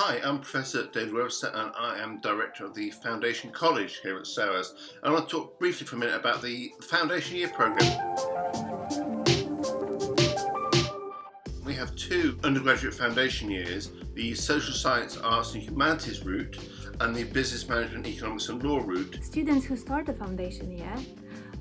Hi, I'm Professor David Webster and I am Director of the Foundation College here at SOAS. I want to talk briefly for a minute about the Foundation Year Programme. We have two undergraduate foundation years, the Social Science, Arts and Humanities route and the Business Management, Economics and Law route. Students who start the foundation year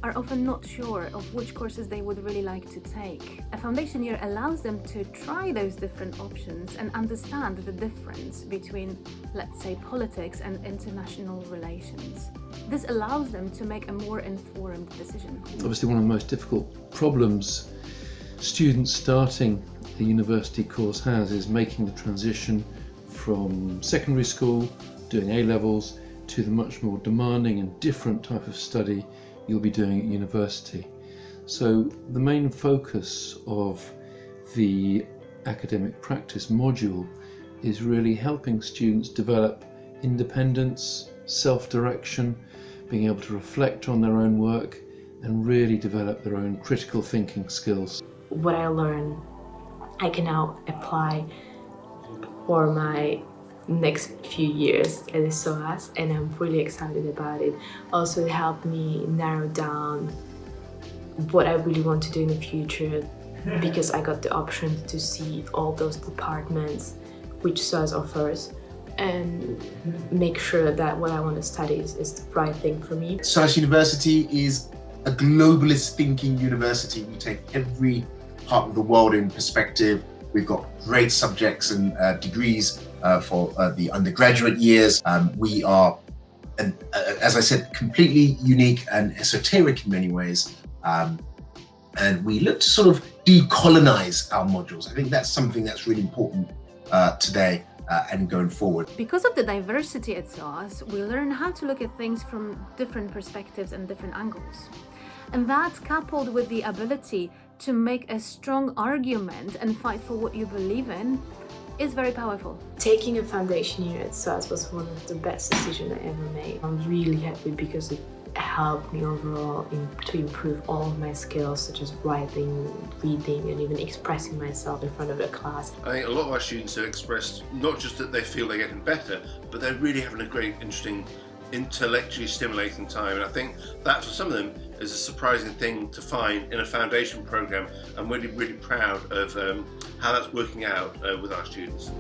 are often not sure of which courses they would really like to take. A foundation year allows them to try those different options and understand the difference between, let's say, politics and international relations. This allows them to make a more informed decision. Obviously one of the most difficult problems students starting a university course has is making the transition from secondary school, doing A-levels, to the much more demanding and different type of study you'll be doing at university. So the main focus of the academic practice module is really helping students develop independence, self-direction, being able to reflect on their own work and really develop their own critical thinking skills. What I learn, I can now apply for my next few years at SOAS and I'm really excited about it. Also it helped me narrow down what I really want to do in the future because I got the option to see all those departments which SOAS offers and make sure that what I want to study is, is the right thing for me. SOAS University is a globalist thinking university. We take every part of the world in perspective. We've got great subjects and uh, degrees for uh, the undergraduate years. Um, we are, uh, as I said, completely unique and esoteric in many ways. Um, and we look to sort of decolonize our modules. I think that's something that's really important uh, today uh, and going forward. Because of the diversity at SOAS, we learn how to look at things from different perspectives and different angles. And that's coupled with the ability to make a strong argument and fight for what you believe in is very powerful. Taking a foundation year at SOAS was one of the best decisions I ever made. I'm really happy because it helped me overall in, to improve all of my skills such as writing, reading and even expressing myself in front of a class. I think a lot of our students have expressed not just that they feel they're getting better, but they're really having a great, interesting intellectually stimulating time and I think that for some of them is a surprising thing to find in a foundation program. I'm really really proud of um, how that's working out uh, with our students.